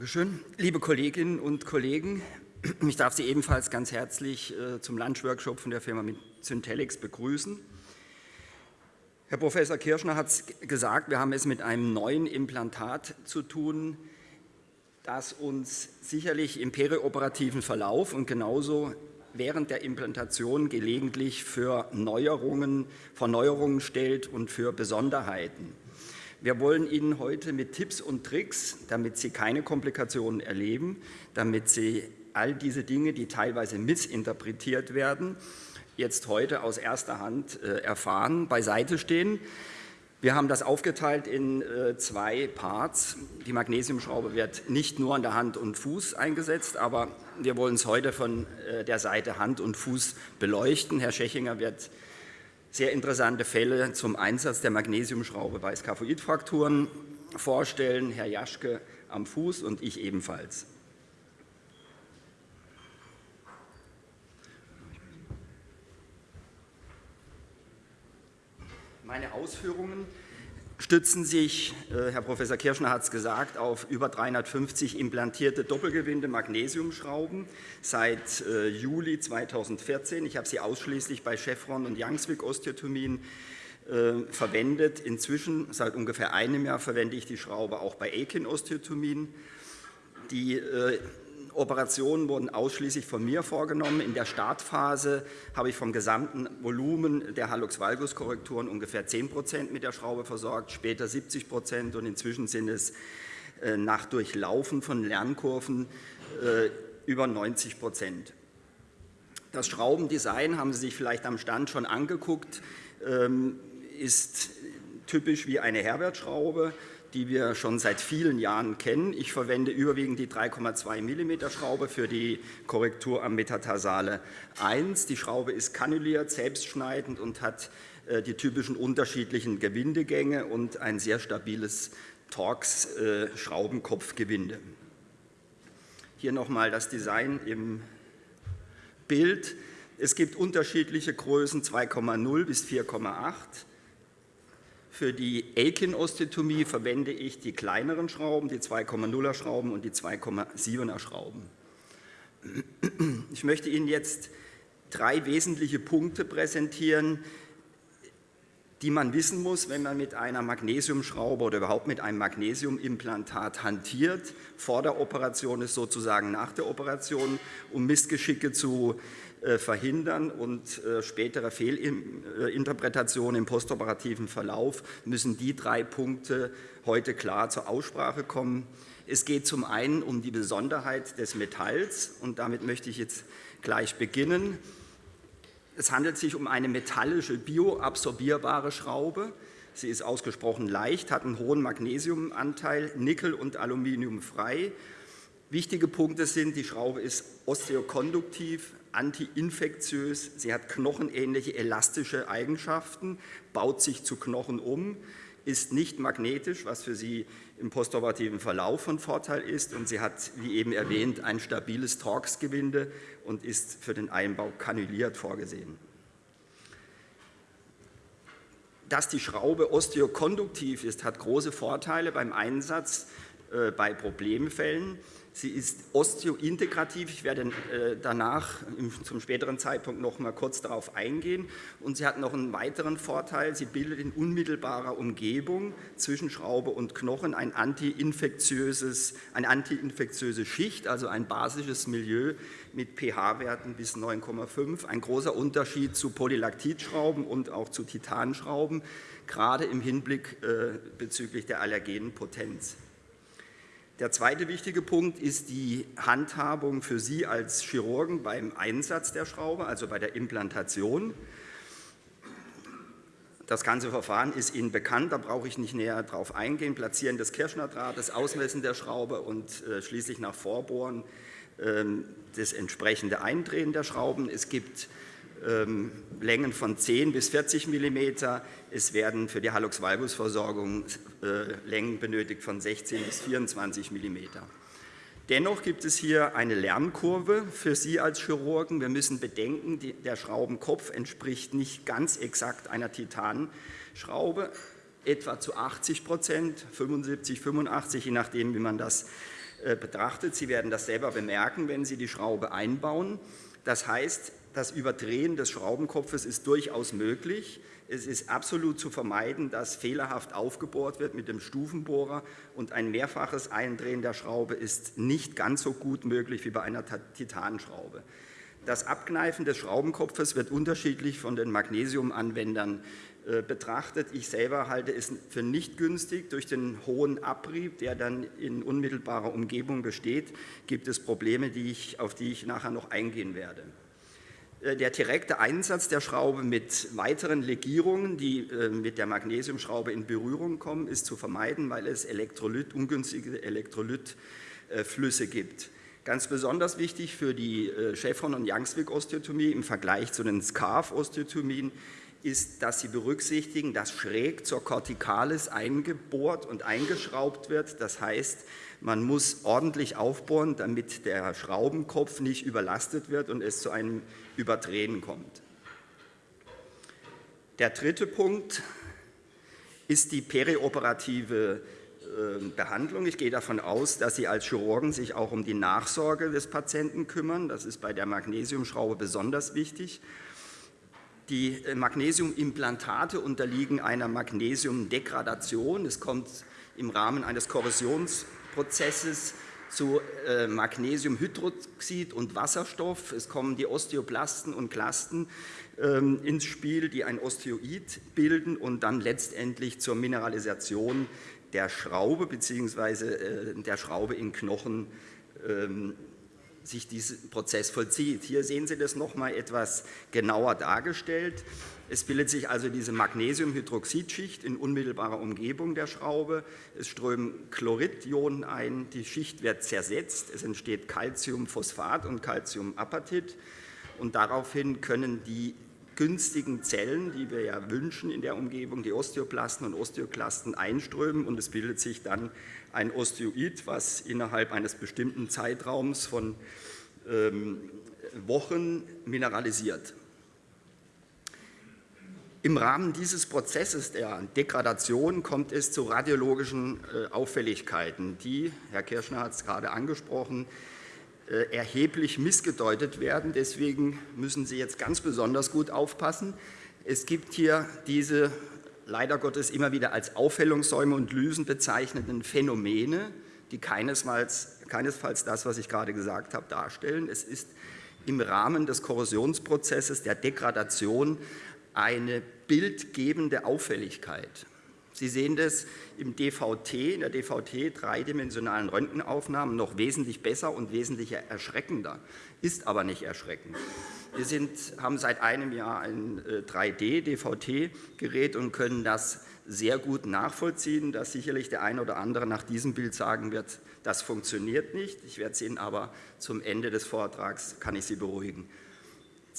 Dankeschön. Liebe Kolleginnen und Kollegen, ich darf Sie ebenfalls ganz herzlich äh, zum Lunchworkshop von der Firma Syntelix begrüßen. Herr Professor Kirschner hat es gesagt, wir haben es mit einem neuen Implantat zu tun, das uns sicherlich im perioperativen Verlauf und genauso während der Implantation gelegentlich für Neuerungen, Verneuerungen stellt und für Besonderheiten. Wir wollen Ihnen heute mit Tipps und Tricks, damit Sie keine Komplikationen erleben, damit Sie all diese Dinge, die teilweise missinterpretiert werden, jetzt heute aus erster Hand äh, erfahren, beiseite stehen. Wir haben das aufgeteilt in äh, zwei Parts. Die Magnesiumschraube wird nicht nur an der Hand und Fuß eingesetzt, aber wir wollen es heute von äh, der Seite Hand und Fuß beleuchten. Herr Schechinger wird sehr interessante Fälle zum Einsatz der Magnesiumschraube bei Skaphoidfrakturen vorstellen, Herr Jaschke am Fuß und ich ebenfalls. Meine Ausführungen stützen sich, äh, Herr Professor Kirschner hat es gesagt, auf über 350 implantierte Doppelgewinde Magnesiumschrauben seit äh, Juli 2014. Ich habe sie ausschließlich bei Chevron und Youngswick Osteotomien äh, verwendet. Inzwischen, seit ungefähr einem Jahr, verwende ich die Schraube auch bei Akin Osteotomien. Die Operationen wurden ausschließlich von mir vorgenommen. In der Startphase habe ich vom gesamten Volumen der Hallux-Valgus-Korrekturen ungefähr 10 Prozent mit der Schraube versorgt, später 70 Prozent und inzwischen sind es äh, nach Durchlaufen von Lernkurven äh, über 90 Prozent. Das Schraubendesign haben Sie sich vielleicht am Stand schon angeguckt, ähm, ist typisch wie eine Herbert-Schraube die wir schon seit vielen Jahren kennen. Ich verwende überwiegend die 3,2 mm Schraube für die Korrektur am Metatarsale 1. Die Schraube ist kanuliert, selbstschneidend und hat äh, die typischen unterschiedlichen Gewindegänge und ein sehr stabiles Torx-Schraubenkopfgewinde. Äh, Hier nochmal das Design im Bild. Es gibt unterschiedliche Größen 2,0 bis 4,8 für die Aiken-Osteotomie verwende ich die kleineren Schrauben, die 2,0er Schrauben und die 2,7er Schrauben. Ich möchte Ihnen jetzt drei wesentliche Punkte präsentieren, die man wissen muss, wenn man mit einer Magnesiumschraube oder überhaupt mit einem Magnesiumimplantat hantiert. Vor der Operation ist sozusagen nach der Operation, um Missgeschicke zu verhindern und äh, spätere Fehlinterpretationen im postoperativen Verlauf müssen die drei Punkte heute klar zur Aussprache kommen. Es geht zum einen um die Besonderheit des Metalls und damit möchte ich jetzt gleich beginnen. Es handelt sich um eine metallische, bioabsorbierbare Schraube. Sie ist ausgesprochen leicht, hat einen hohen Magnesiumanteil, Nickel und Aluminium frei. Wichtige Punkte sind, die Schraube ist osteokonduktiv, antiinfektiös, sie hat knochenähnliche elastische Eigenschaften, baut sich zu Knochen um, ist nicht magnetisch, was für sie im postoperativen Verlauf von Vorteil ist und sie hat, wie eben erwähnt, ein stabiles Torx-Gewinde und ist für den Einbau kanuliert vorgesehen. Dass die Schraube osteokonduktiv ist, hat große Vorteile beim Einsatz äh, bei Problemfällen. Sie ist osteointegrativ. Ich werde äh, danach zum späteren Zeitpunkt noch mal kurz darauf eingehen. Und sie hat noch einen weiteren Vorteil. Sie bildet in unmittelbarer Umgebung zwischen Schraube und Knochen ein antiinfektiöses, eine antiinfektiöse Schicht, also ein basisches Milieu mit pH-Werten bis 9,5. Ein großer Unterschied zu Polylaktidschrauben und auch zu Titanschrauben, gerade im Hinblick äh, bezüglich der allergenen Potenz. Der zweite wichtige Punkt ist die Handhabung für Sie als Chirurgen beim Einsatz der Schraube, also bei der Implantation. Das ganze Verfahren ist Ihnen bekannt, da brauche ich nicht näher darauf eingehen. Platzieren des Kirschnerdrahtes, Ausmessen der Schraube und äh, schließlich nach Vorbohren äh, das entsprechende Eindrehen der Schrauben. Es gibt ähm, Längen von 10 bis 40 mm. Es werden für die Hallux-Valgus-Versorgung äh, Längen benötigt von 16 bis 24 mm. Dennoch gibt es hier eine Lernkurve für Sie als Chirurgen. Wir müssen bedenken, der Schraubenkopf entspricht nicht ganz exakt einer Titanschraube, etwa zu 80 Prozent, 75, 85, je nachdem, wie man das äh, betrachtet. Sie werden das selber bemerken, wenn Sie die Schraube einbauen. Das heißt, das Überdrehen des Schraubenkopfes ist durchaus möglich. Es ist absolut zu vermeiden, dass fehlerhaft aufgebohrt wird mit dem Stufenbohrer und ein mehrfaches Eindrehen der Schraube ist nicht ganz so gut möglich wie bei einer Titanschraube. Das Abkneifen des Schraubenkopfes wird unterschiedlich von den Magnesiumanwendern äh, betrachtet. Ich selber halte es für nicht günstig. Durch den hohen Abrieb, der dann in unmittelbarer Umgebung besteht, gibt es Probleme, auf die ich nachher noch eingehen werde. Äh, der direkte Einsatz der Schraube mit weiteren Legierungen, die äh, mit der Magnesiumschraube in Berührung kommen, ist zu vermeiden, weil es Elektrolyt, ungünstige Elektrolytflüsse gibt. Ganz besonders wichtig für die äh, Chevron- und Youngswick-Osteotomie im Vergleich zu den Scarf-Osteotomien ist, dass sie berücksichtigen, dass schräg zur Corticalis eingebohrt und eingeschraubt wird. Das heißt, man muss ordentlich aufbohren, damit der Schraubenkopf nicht überlastet wird und es zu einem Überdrehen kommt. Der dritte Punkt ist die perioperative ähm, Behandlung. Ich gehe davon aus, dass Sie als Chirurgen sich auch um die Nachsorge des Patienten kümmern. Das ist bei der Magnesiumschraube besonders wichtig. Die äh, Magnesiumimplantate unterliegen einer Magnesiumdegradation. Es kommt im Rahmen eines Korrosions Prozesses zu äh, Magnesiumhydroxid und Wasserstoff. Es kommen die Osteoplasten und Klasten ähm, ins Spiel, die ein Osteoid bilden und dann letztendlich zur Mineralisation der Schraube bzw. Äh, der Schraube in Knochen ähm, sich dieser Prozess vollzieht. Hier sehen Sie das nochmal etwas genauer dargestellt. Es bildet sich also diese Magnesiumhydroxidschicht in unmittelbarer Umgebung der Schraube. Es strömen Chloridionen ein, die Schicht wird zersetzt, es entsteht Calciumphosphat und Calciumapatit und daraufhin können die günstigen Zellen, die wir ja wünschen in der Umgebung, die Osteoplasten und Osteoklasten einströmen und es bildet sich dann ein Osteoid, was innerhalb eines bestimmten Zeitraums von ähm, Wochen mineralisiert. Im Rahmen dieses Prozesses der Degradation kommt es zu radiologischen äh, Auffälligkeiten, die, Herr Kirschner hat es gerade angesprochen, erheblich missgedeutet werden. Deswegen müssen Sie jetzt ganz besonders gut aufpassen. Es gibt hier diese leider Gottes immer wieder als Aufhellungssäume und Lysen bezeichneten Phänomene, die keinesfalls, keinesfalls das, was ich gerade gesagt habe, darstellen. Es ist im Rahmen des Korrosionsprozesses der Degradation eine bildgebende Auffälligkeit. Sie sehen das im DVT, in der DVT dreidimensionalen Röntgenaufnahmen noch wesentlich besser und wesentlich erschreckender, ist aber nicht erschreckend. Wir sind, haben seit einem Jahr ein 3D-DVT-Gerät äh, und können das sehr gut nachvollziehen, dass sicherlich der eine oder andere nach diesem Bild sagen wird, das funktioniert nicht. Ich werde es Ihnen aber zum Ende des Vortrags, kann ich Sie beruhigen,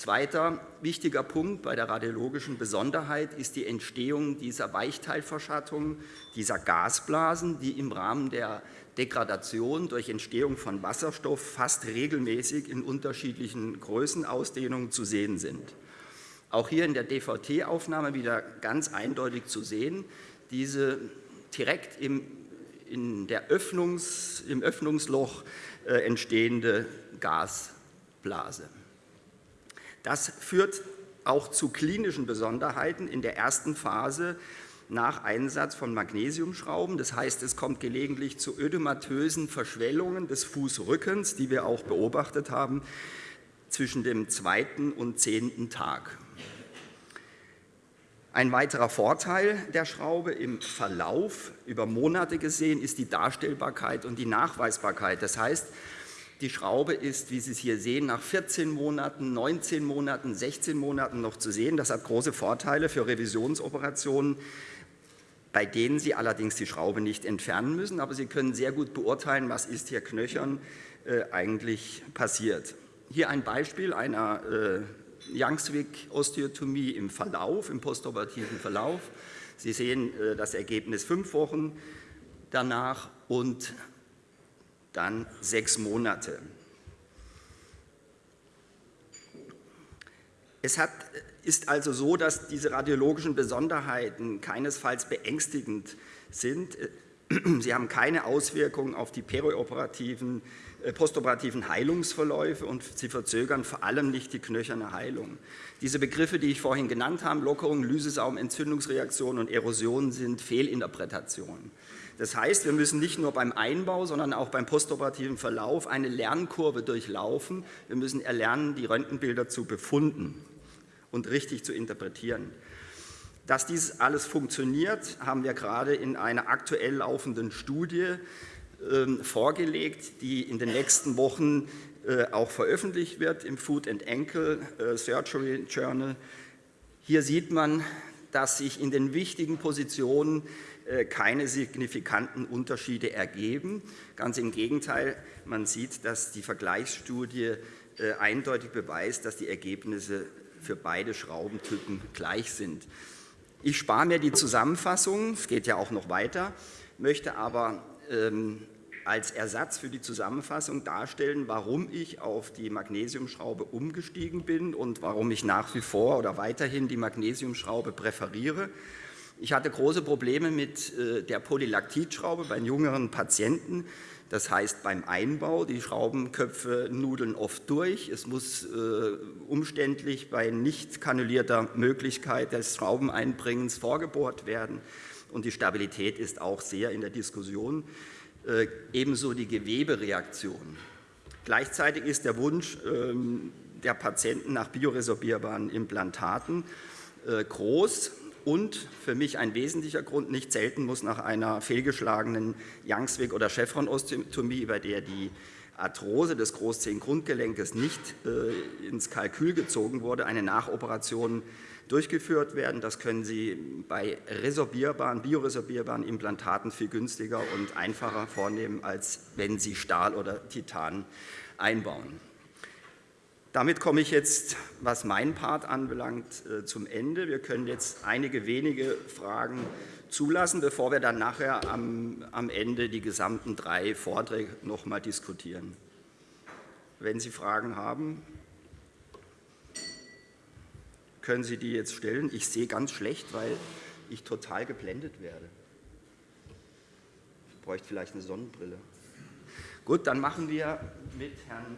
Zweiter wichtiger Punkt bei der radiologischen Besonderheit ist die Entstehung dieser Weichteilverschattung, dieser Gasblasen, die im Rahmen der Degradation durch Entstehung von Wasserstoff fast regelmäßig in unterschiedlichen Größenausdehnungen zu sehen sind. Auch hier in der DVT-Aufnahme wieder ganz eindeutig zu sehen, diese direkt im, in der Öffnungs, im Öffnungsloch äh, entstehende Gasblase. Das führt auch zu klinischen Besonderheiten in der ersten Phase nach Einsatz von Magnesiumschrauben. Das heißt, es kommt gelegentlich zu ödematösen Verschwellungen des Fußrückens, die wir auch beobachtet haben, zwischen dem zweiten und zehnten Tag. Ein weiterer Vorteil der Schraube im Verlauf über Monate gesehen ist die Darstellbarkeit und die Nachweisbarkeit. Das heißt, die Schraube ist, wie Sie es hier sehen, nach 14 Monaten, 19 Monaten, 16 Monaten noch zu sehen. Das hat große Vorteile für Revisionsoperationen, bei denen Sie allerdings die Schraube nicht entfernen müssen, aber Sie können sehr gut beurteilen, was ist hier knöchern äh, eigentlich passiert. Hier ein Beispiel einer äh, Youngswick-Osteotomie im Verlauf, im postoperativen Verlauf. Sie sehen äh, das Ergebnis fünf Wochen danach und dann sechs Monate. Es hat, ist also so, dass diese radiologischen Besonderheiten keinesfalls beängstigend sind. Sie haben keine Auswirkungen auf die perioperativen, äh, postoperativen Heilungsverläufe und sie verzögern vor allem nicht die knöcherne Heilung. Diese Begriffe, die ich vorhin genannt habe, Lockerung, Lysesaum, Entzündungsreaktion und Erosion, sind Fehlinterpretationen. Das heißt, wir müssen nicht nur beim Einbau, sondern auch beim postoperativen Verlauf eine Lernkurve durchlaufen. Wir müssen erlernen, die Röntgenbilder zu befunden und richtig zu interpretieren. Dass dies alles funktioniert, haben wir gerade in einer aktuell laufenden Studie äh, vorgelegt, die in den nächsten Wochen äh, auch veröffentlicht wird im Food and Ankle äh, Surgery Journal. Hier sieht man, dass sich in den wichtigen Positionen äh, keine signifikanten Unterschiede ergeben. Ganz im Gegenteil, man sieht, dass die Vergleichsstudie äh, eindeutig beweist, dass die Ergebnisse für beide Schraubentypen gleich sind. Ich spare mir die Zusammenfassung, es geht ja auch noch weiter, möchte aber ähm, als Ersatz für die Zusammenfassung darstellen, warum ich auf die Magnesiumschraube umgestiegen bin und warum ich nach wie vor oder weiterhin die Magnesiumschraube präferiere. Ich hatte große Probleme mit äh, der Polylaktidschraube bei jüngeren Patienten. Das heißt beim Einbau, die Schraubenköpfe nudeln oft durch. Es muss äh, umständlich bei nicht kanulierter Möglichkeit des Schraubeneinbringens vorgebohrt werden. Und die Stabilität ist auch sehr in der Diskussion. Äh, ebenso die Gewebereaktion. Gleichzeitig ist der Wunsch ähm, der Patienten nach bioresorbierbaren Implantaten äh, groß und für mich ein wesentlicher Grund, nicht selten muss nach einer fehlgeschlagenen Youngswick- oder Chevron-Ostomie, bei der die Arthrose des Großzehengrundgelenkes nicht äh, ins Kalkül gezogen wurde, eine Nachoperation durchgeführt werden. Das können Sie bei resorbierbaren, bioresorbierbaren Implantaten viel günstiger und einfacher vornehmen, als wenn Sie Stahl oder Titan einbauen. Damit komme ich jetzt, was meinen Part anbelangt, äh, zum Ende. Wir können jetzt einige wenige Fragen zulassen, bevor wir dann nachher am, am Ende die gesamten drei Vorträge noch mal diskutieren. Wenn Sie Fragen haben, können Sie die jetzt stellen. Ich sehe ganz schlecht, weil ich total geblendet werde. Ich bräuchte vielleicht eine Sonnenbrille. Gut, dann machen wir mit Herrn